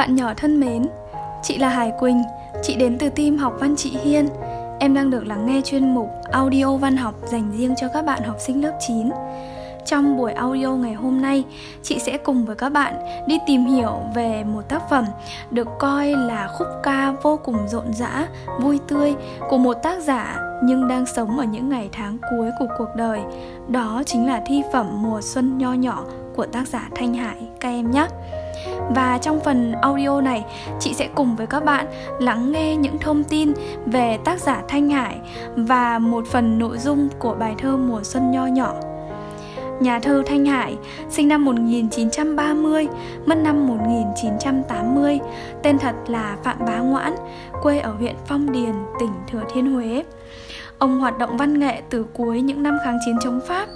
Bạn nhỏ thân mến, chị là Hải Quỳnh, chị đến từ team học văn chị Hiên. Em đang được lắng nghe chuyên mục audio văn học dành riêng cho các bạn học sinh lớp 9. Trong buổi audio ngày hôm nay, chị sẽ cùng với các bạn đi tìm hiểu về một tác phẩm được coi là khúc ca vô cùng rộn rã, vui tươi của một tác giả nhưng đang sống ở những ngày tháng cuối của cuộc đời. Đó chính là thi phẩm Mùa xuân nho nhỏ của tác giả Thanh Hải các em nhé. Và trong phần audio này, chị sẽ cùng với các bạn lắng nghe những thông tin về tác giả Thanh Hải và một phần nội dung của bài thơ Mùa xuân nho nhỏ. Nhà thơ Thanh Hải, sinh năm 1930, mất năm 1980, tên thật là Phạm Bá Ngoãn, quê ở huyện Phong Điền, tỉnh Thừa Thiên Huế. Ông hoạt động văn nghệ từ cuối những năm kháng chiến chống Pháp.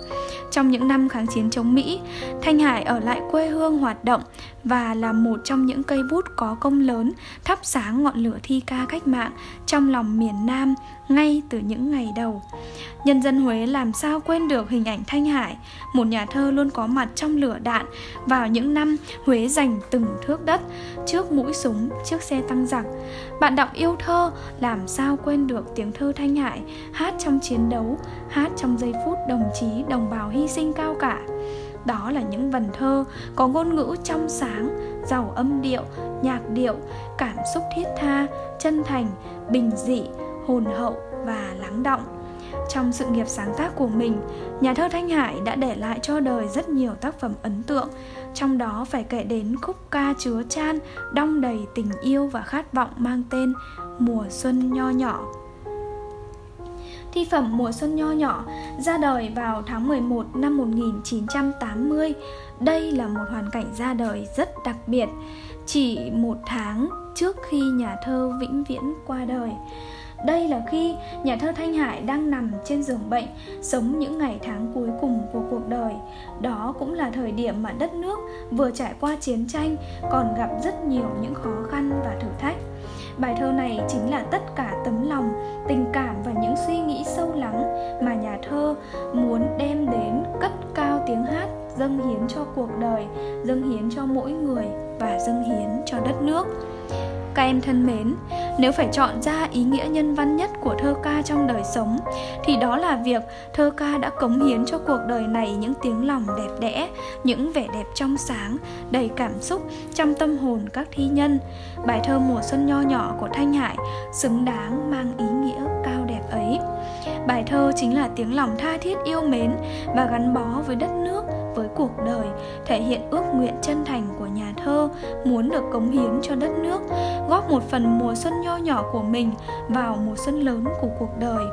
Trong những năm kháng chiến chống Mỹ, Thanh Hải ở lại quê hương hoạt động và là một trong những cây bút có công lớn thắp sáng ngọn lửa thi ca cách mạng trong lòng miền Nam ngay từ những ngày đầu. Nhân dân Huế làm sao quên được hình ảnh Thanh Hải, một nhà thơ luôn có mặt trong lửa đạn vào những năm Huế giành từng thước đất, trước mũi súng, trước xe tăng giặc. Bạn đọc yêu thơ làm sao quên được tiếng thơ Thanh Hải hát trong chiến đấu, hát trong giây phút đồng chí đồng bào hy sinh cao cả. Đó là những vần thơ có ngôn ngữ trong sáng, giàu âm điệu, nhạc điệu, cảm xúc thiết tha, chân thành, bình dị, hồn hậu và lắng động. Trong sự nghiệp sáng tác của mình, nhà thơ Thanh Hải đã để lại cho đời rất nhiều tác phẩm ấn tượng, trong đó phải kể đến khúc ca chứa chan, đong đầy tình yêu và khát vọng mang tên Mùa xuân nho nhỏ. Thi phẩm Mùa xuân nho nhỏ ra đời vào tháng 11 năm 1980. Đây là một hoàn cảnh ra đời rất đặc biệt, chỉ một tháng trước khi nhà thơ vĩnh viễn qua đời. Đây là khi nhà thơ Thanh Hải đang nằm trên giường bệnh, sống những ngày tháng cuối cùng của cuộc đời. Đó cũng là thời điểm mà đất nước vừa trải qua chiến tranh, còn gặp rất nhiều những khó khăn và thử thách. Bài thơ này chính là tất cả tấm lòng, tình cảm và những suy nghĩ sâu lắng mà nhà thơ muốn đem đến cất cao tiếng hát dâng hiến cho cuộc đời, dâng hiến cho mỗi người và dâng hiến cho đất nước. Các em thân mến, nếu phải chọn ra ý nghĩa nhân văn nhất của thơ ca trong đời sống thì đó là việc thơ ca đã cống hiến cho cuộc đời này những tiếng lòng đẹp đẽ, những vẻ đẹp trong sáng, đầy cảm xúc trong tâm hồn các thi nhân. Bài thơ Mùa xuân nho nhỏ của Thanh Hải xứng đáng mang ý nghĩa cao đẹp ấy. Bài thơ chính là tiếng lòng tha thiết yêu mến và gắn bó với đất nước, với cuộc đời, thể hiện ước nguyện chân thành của nhà thơ muốn được cống hiến cho đất nước, góp một phần mùa xuân nho nhỏ của mình vào mùa xuân lớn của cuộc đời.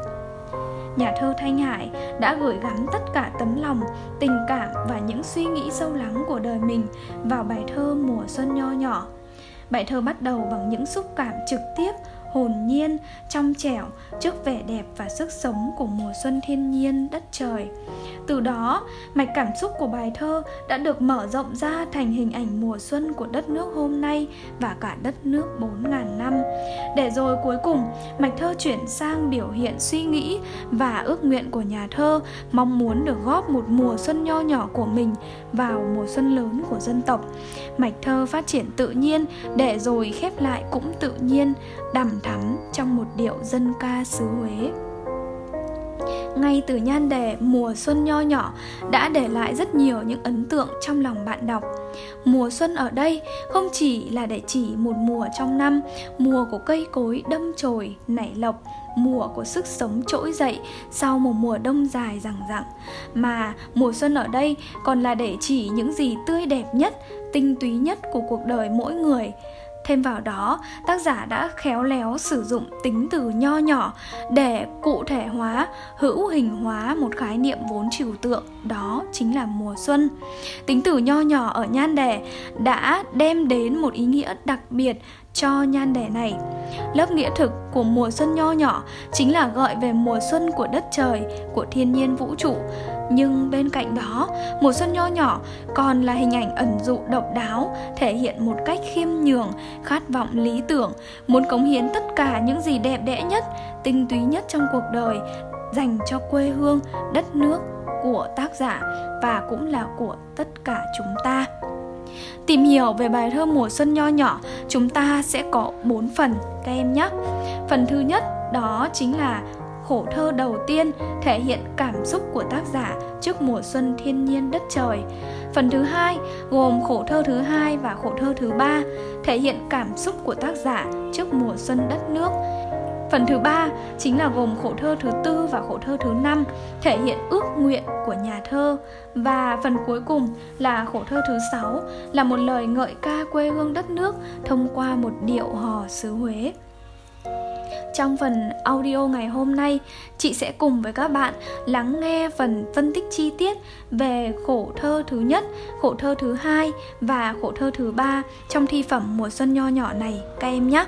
Nhà thơ Thanh Hải đã gửi gắm tất cả tấm lòng, tình cảm và những suy nghĩ sâu lắng của đời mình vào bài thơ Mùa xuân nho nhỏ. Bài thơ bắt đầu bằng những xúc cảm trực tiếp hồn nhiên, trong trẻo trước vẻ đẹp và sức sống của mùa xuân thiên nhiên đất trời. Từ đó, mạch cảm xúc của bài thơ đã được mở rộng ra thành hình ảnh mùa xuân của đất nước hôm nay và cả đất nước 4.000 năm. Để rồi cuối cùng, mạch thơ chuyển sang biểu hiện suy nghĩ và ước nguyện của nhà thơ mong muốn được góp một mùa xuân nho nhỏ của mình vào mùa xuân lớn của dân tộc. Mạch thơ phát triển tự nhiên để rồi khép lại cũng tự nhiên, đằm thắm trong một điệu dân ca xứ Huế. Ngay từ nhan đề mùa xuân nho nhỏ đã để lại rất nhiều những ấn tượng trong lòng bạn đọc. Mùa xuân ở đây không chỉ là để chỉ một mùa trong năm, mùa của cây cối đâm chồi, nảy lộc, mùa của sức sống trỗi dậy sau một mùa đông dài rằng rặng mà mùa xuân ở đây còn là để chỉ những gì tươi đẹp nhất, tinh túy nhất của cuộc đời mỗi người. Thêm vào đó, tác giả đã khéo léo sử dụng tính từ nho nhỏ để cụ thể hóa, hữu hình hóa một khái niệm vốn trừu tượng, đó chính là mùa xuân. Tính từ nho nhỏ ở nhan đề đã đem đến một ý nghĩa đặc biệt cho nhan đề này. Lớp nghĩa thực của mùa xuân nho nhỏ chính là gợi về mùa xuân của đất trời, của thiên nhiên vũ trụ. Nhưng bên cạnh đó, mùa xuân nho nhỏ còn là hình ảnh ẩn dụ độc đáo, thể hiện một cách khiêm nhường, khát vọng lý tưởng, muốn cống hiến tất cả những gì đẹp đẽ nhất, tinh túy nhất trong cuộc đời dành cho quê hương, đất nước của tác giả và cũng là của tất cả chúng ta. Tìm hiểu về bài thơ mùa xuân nho nhỏ, chúng ta sẽ có 4 phần các em nhé. Phần thứ nhất đó chính là khổ thơ đầu tiên thể hiện cảm xúc của tác giả trước mùa xuân thiên nhiên đất trời. Phần thứ hai gồm khổ thơ thứ hai và khổ thơ thứ ba thể hiện cảm xúc của tác giả trước mùa xuân đất nước. Phần thứ ba chính là gồm khổ thơ thứ tư và khổ thơ thứ năm thể hiện ước nguyện của nhà thơ và phần cuối cùng là khổ thơ thứ sáu là một lời ngợi ca quê hương đất nước thông qua một điệu hò xứ Huế. Trong phần audio ngày hôm nay, chị sẽ cùng với các bạn lắng nghe phần phân tích chi tiết về khổ thơ thứ nhất, khổ thơ thứ hai và khổ thơ thứ ba trong thi phẩm mùa xuân nho nhỏ này các em nhé.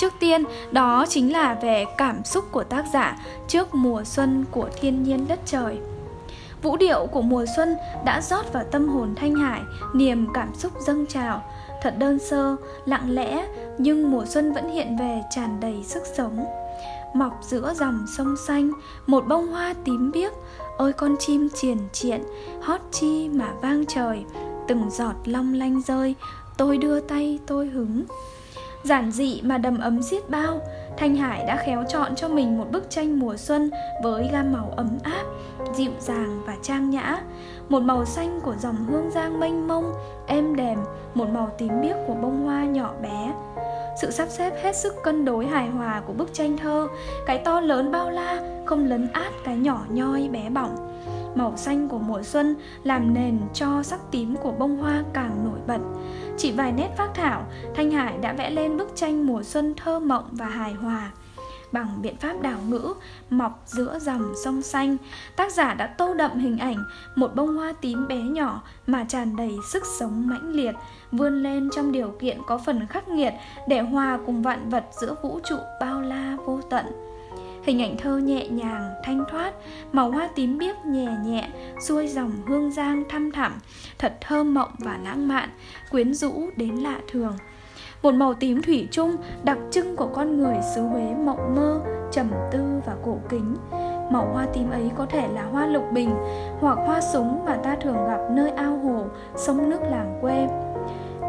Trước tiên, đó chính là về cảm xúc của tác giả trước mùa xuân của thiên nhiên đất trời. Vũ điệu của mùa xuân đã rót vào tâm hồn Thanh Hải niềm cảm xúc dâng trào, thật đơn sơ, lặng lẽ nhưng mùa xuân vẫn hiện về tràn đầy sức sống. Mọc giữa dòng sông xanh, một bông hoa tím biếc, ôi con chim triền triện, hót chi mà vang trời, từng giọt long lanh rơi, tôi đưa tay tôi hứng. Giản dị mà đầm ấm xiết bao, Thanh Hải đã khéo chọn cho mình một bức tranh mùa xuân với gam màu ấm áp, dịu dàng và trang nhã. Một màu xanh của dòng hương giang mênh mông, êm đềm, một màu tím biếc của bông hoa nhỏ bé. Sự sắp xếp hết sức cân đối hài hòa của bức tranh thơ, cái to lớn bao la không lấn át cái nhỏ nhoi bé bỏng màu xanh của mùa xuân làm nền cho sắc tím của bông hoa càng nổi bật. Chỉ vài nét phác thảo, Thanh Hải đã vẽ lên bức tranh mùa xuân thơ mộng và hài hòa. Bằng biện pháp đảo ngữ, mọc giữa dòng sông xanh, tác giả đã tô đậm hình ảnh một bông hoa tím bé nhỏ mà tràn đầy sức sống mãnh liệt, vươn lên trong điều kiện có phần khắc nghiệt để hòa cùng vạn vật giữa vũ trụ bao la vô tận. Hình ảnh thơ nhẹ nhàng, thanh thoát, màu hoa tím biếc nhẹ nhẹ, xuôi dòng hương giang thăm thẳm, thật thơ mộng và lãng mạn, quyến rũ đến lạ thường. Một màu tím thủy chung đặc trưng của con người xứ Huế mộng mơ, trầm tư và cổ kính. Màu hoa tím ấy có thể là hoa lục bình hoặc hoa súng mà ta thường gặp nơi ao hồ, sông nước làng quê.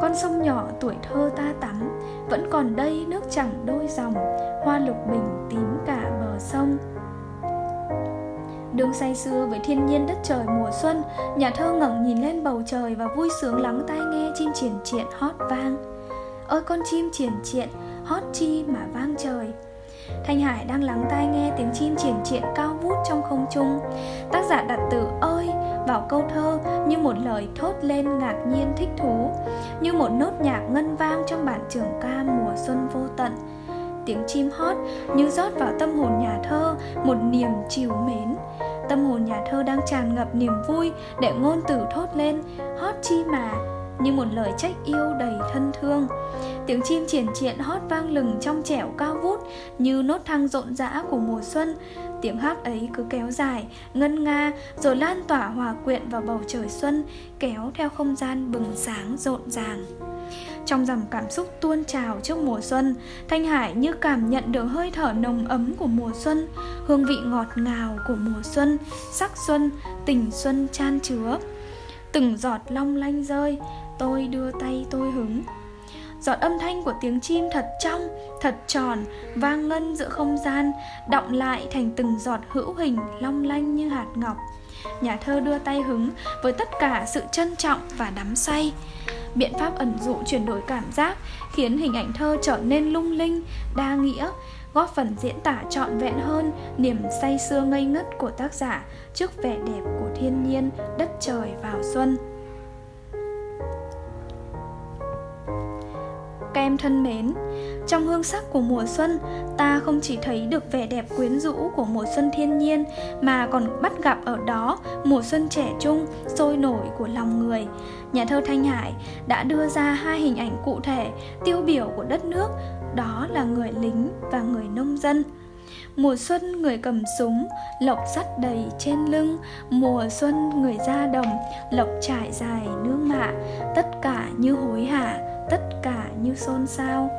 Con sông nhỏ tuổi thơ ta tắm, Vẫn còn đây nước chẳng đôi dòng, Hoa lục bình tím cả bờ sông. Đường say sưa với thiên nhiên đất trời mùa xuân, Nhà thơ ngẩng nhìn lên bầu trời Và vui sướng lắng tai nghe chim triển triện hót vang. Ơi con chim triển triện, hót chi mà vang trời. Thanh Hải đang lắng tai nghe tiếng chim triển triện cao vút trong không trung. Tác giả đặt từ ơi vào câu thơ như một lời thốt lên ngạc nhiên thích thú, Như một nốt nhạc ngân vang trong bản trường ca mùa xuân vô tận. Tiếng chim hót như rót vào tâm hồn nhà thơ, một niềm chiều mến. Tâm hồn nhà thơ đang tràn ngập niềm vui để ngôn từ thốt lên, Hót chi mà, như một lời trách yêu đầy thân thương. Tiếng chim triển triện hót vang lừng trong trẻo cao vút, Như nốt thăng rộn rã của mùa xuân Tiếng hát ấy cứ kéo dài, ngân nga Rồi lan tỏa hòa quyện vào bầu trời xuân Kéo theo không gian bừng sáng rộn ràng. Trong dòng cảm xúc tuôn trào trước mùa xuân Thanh Hải như cảm nhận được hơi thở nồng ấm của mùa xuân Hương vị ngọt ngào của mùa xuân Sắc xuân, tình xuân chan chứa. Từng giọt long lanh rơi Tôi đưa tay tôi hứng. Giọt âm thanh của tiếng chim thật trong, thật tròn, vang ngân giữa không gian, động lại thành từng giọt hữu hình long lanh như hạt ngọc. Nhà thơ đưa tay hứng với tất cả sự trân trọng và đắm say. Biện pháp ẩn dụ chuyển đổi cảm giác khiến hình ảnh thơ trở nên lung linh, đa nghĩa, góp phần diễn tả trọn vẹn hơn niềm say sưa ngây ngất của tác giả trước vẻ đẹp của thiên nhiên, đất trời vào xuân. Các em thân mến, trong hương sắc của mùa xuân, ta không chỉ thấy được vẻ đẹp quyến rũ của mùa xuân thiên nhiên mà còn bắt gặp ở đó mùa xuân trẻ trung, sôi nổi của lòng người. Nhà thơ Thanh Hải đã đưa ra hai hình ảnh cụ thể tiêu biểu của đất nước, đó là người lính và người nông dân. Mùa xuân người cầm súng, lộc sắt đầy trên lưng Mùa xuân người ra đồng, lộc trải dài nương mạ Tất cả như hối hả tất cả như xôn xao.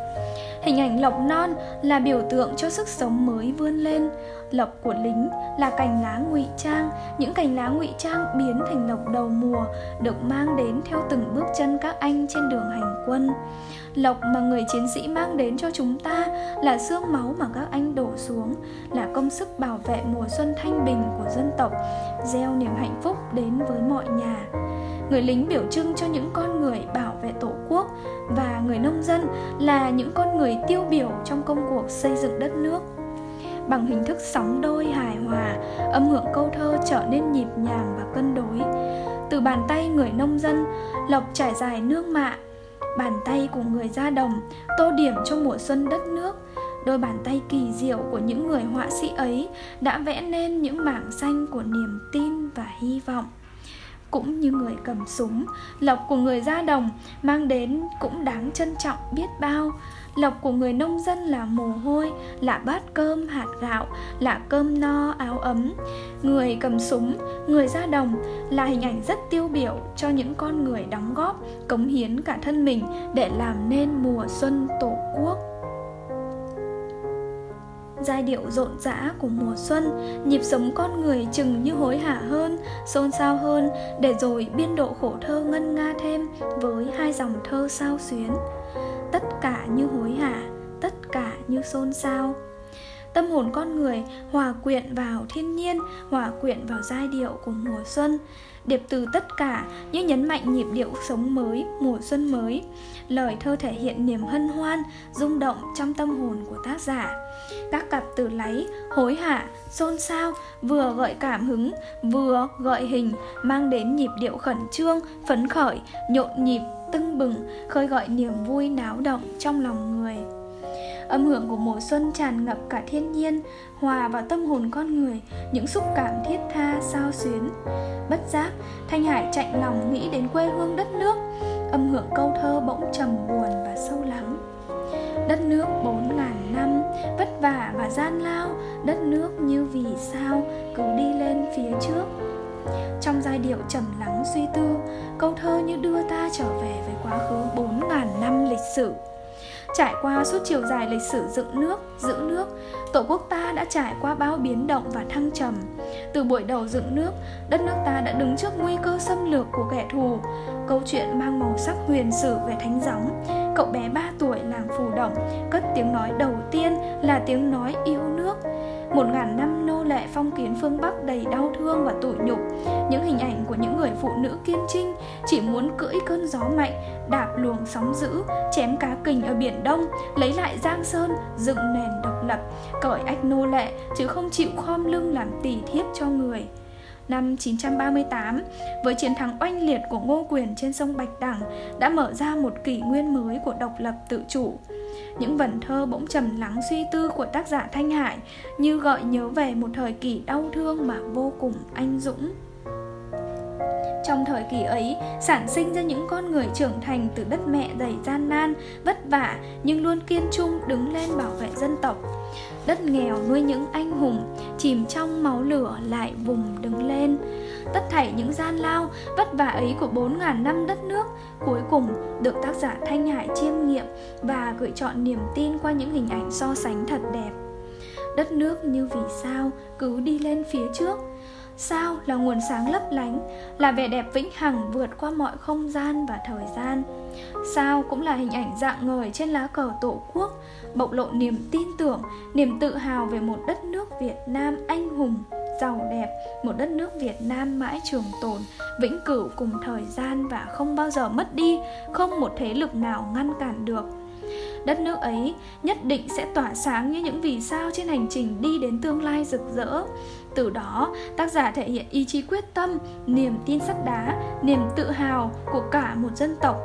Hình ảnh lộc non là biểu tượng cho sức sống mới vươn lên lập của lính là cành lá ngụy trang. Những cành lá ngụy trang biến thành lộc đầu mùa, được mang đến theo từng bước chân các anh trên đường hành quân. Lộc mà người chiến sĩ mang đến cho chúng ta là xương máu mà các anh đổ xuống, là công sức bảo vệ mùa xuân thanh bình của dân tộc, gieo niềm hạnh phúc đến với mọi nhà. Người lính biểu trưng cho những con người bảo vệ tổ quốc và người nông dân là những con người tiêu biểu trong công cuộc xây dựng đất nước bằng hình thức sóng đôi hài hòa, âm hưởng câu thơ trở nên nhịp nhàng và cân đối. Từ bàn tay người nông dân, lộc trải dài nương mạ, bàn tay của người ra đồng tô điểm cho mùa xuân đất nước. Đôi bàn tay kỳ diệu của những người họa sĩ ấy đã vẽ nên những mảng xanh của niềm tin và hy vọng. Cũng như người cầm súng, lộc của người ra đồng mang đến cũng đáng trân trọng biết bao lộc của người nông dân là mồ hôi, là bát cơm hạt gạo, là cơm no, áo ấm. Người cầm súng, người ra đồng là hình ảnh rất tiêu biểu cho những con người đóng góp, cống hiến cả thân mình để làm nên mùa xuân tổ quốc. Giai điệu rộn rã của mùa xuân, nhịp sống con người chừng như hối hả hơn, xôn xao hơn, để rồi biên độ khổ thơ ngân nga thêm với hai dòng thơ sao xuyến tất cả như hối hả, tất cả như xôn xao. Tâm hồn con người hòa quyện vào thiên nhiên, hòa quyện vào giai điệu của mùa xuân, điệp từ tất cả như nhấn mạnh nhịp điệu sống mới, mùa xuân mới. Lời thơ thể hiện niềm hân hoan, rung động trong tâm hồn của tác giả. Các cặp từ láy, hối hả, xôn xao vừa gợi cảm hứng, vừa gợi hình, mang đến nhịp điệu khẩn trương, phấn khởi, nhộn nhịp tưng bừng, khơi gọi niềm vui náo động trong lòng người. Âm hưởng của mùa xuân tràn ngập cả thiên nhiên, hòa vào tâm hồn con người, những xúc cảm thiết tha, sao xuyến. Bất giác, thanh hải chạy lòng nghĩ đến quê hương đất nước, âm hưởng câu thơ bỗng trầm buồn và sâu lắng. Đất nước bốn ngàn năm, vất vả và gian lao, đất nước như vì sao, cứ đi lên phía trước trong giai điệu trầm lắng suy tư câu thơ như đưa ta trở về với quá khứ bốn ngàn năm lịch sử Trải qua suốt chiều dài lịch sử dựng nước, giữ nước, Tổ quốc ta đã trải qua bao biến động và thăng trầm. Từ buổi đầu dựng nước, đất nước ta đã đứng trước nguy cơ xâm lược của kẻ thù. Câu chuyện mang màu sắc huyền sử về thánh gióng. Cậu bé 3 tuổi làng Phù Động cất tiếng nói đầu tiên là tiếng nói yêu nước. Một ngàn năm lệ phong kiến phương Bắc đầy đau thương và tủi nhục Những hình ảnh của những người phụ nữ kiên trinh Chỉ muốn cưỡi cơn gió mạnh Đạp luồng sóng dữ Chém cá kình ở Biển Đông Lấy lại Giang Sơn Dựng nền độc lập Cởi ách nô lệ Chứ không chịu khom lưng làm tỳ thiếp cho người Năm 938, với chiến thắng oanh liệt của Ngô Quyền trên sông Bạch Đằng đã mở ra một kỷ nguyên mới của độc lập tự chủ. Những vần thơ bỗng trầm lắng suy tư của tác giả Thanh Hải như gợi nhớ về một thời kỳ đau thương mà vô cùng anh dũng. Trong thời kỳ ấy, sản sinh ra những con người trưởng thành từ đất mẹ đầy gian nan, vất vả nhưng luôn kiên trung đứng lên bảo vệ dân tộc. Đất nghèo nuôi những anh hùng, chìm trong máu lửa lại vùng đứng lên. Tất thảy những gian lao, vất vả ấy của 4.000 năm đất nước cuối cùng được tác giả Thanh Hải chiêm nghiệm và gửi chọn niềm tin qua những hình ảnh so sánh thật đẹp. Đất nước như vì sao cứ đi lên phía trước Sao là nguồn sáng lấp lánh, là vẻ đẹp vĩnh hằng vượt qua mọi không gian và thời gian. Sao cũng là hình ảnh dạng ngời trên lá cờ tổ quốc, bộc lộ niềm tin tưởng, niềm tự hào về một đất nước Việt Nam anh hùng, giàu đẹp, một đất nước Việt Nam mãi trường tồn, vĩnh cửu cùng thời gian và không bao giờ mất đi, không một thế lực nào ngăn cản được. Đất nước ấy nhất định sẽ tỏa sáng như những vì sao trên hành trình đi đến tương lai rực rỡ. Từ đó tác giả thể hiện ý chí quyết tâm niềm tin sắt đá niềm tự hào của cả một dân tộc.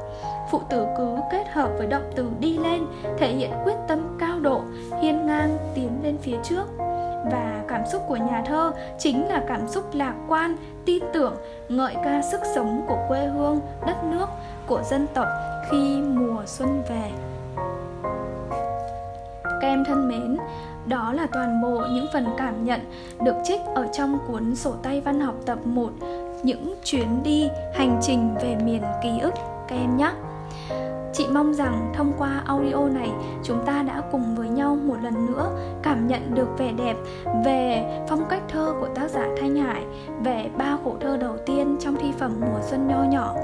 Phụ tử cứ kết hợp với động từ đi lên thể hiện quyết tâm cao độ hiên ngang tiến lên phía trước và cảm xúc của nhà thơ chính là cảm xúc lạc quan tin tưởng ngợi ca sức sống của quê hương đất nước của dân tộc khi mùa xuân về các em thân mến, đó là toàn bộ những phần cảm nhận được trích ở trong cuốn sổ tay văn học tập 1 Những chuyến đi hành trình về miền ký ức các em nhé. Chị mong rằng thông qua audio này chúng ta đã cùng với nhau một lần nữa cảm nhận được vẻ đẹp về phong cách thơ của tác giả Thanh Hải, về ba khổ thơ đầu tiên trong thi phẩm Mùa Xuân Nho Nhỏ.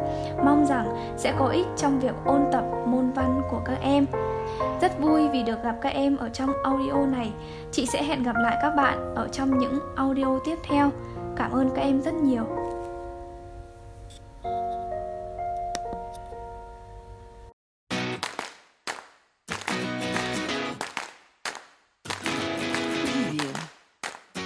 Mong rằng sẽ có ích trong việc ôn tập môn văn của các em. Rất vui vì được gặp các em ở trong audio này. Chị sẽ hẹn gặp lại các bạn ở trong những audio tiếp theo. Cảm ơn các em rất nhiều.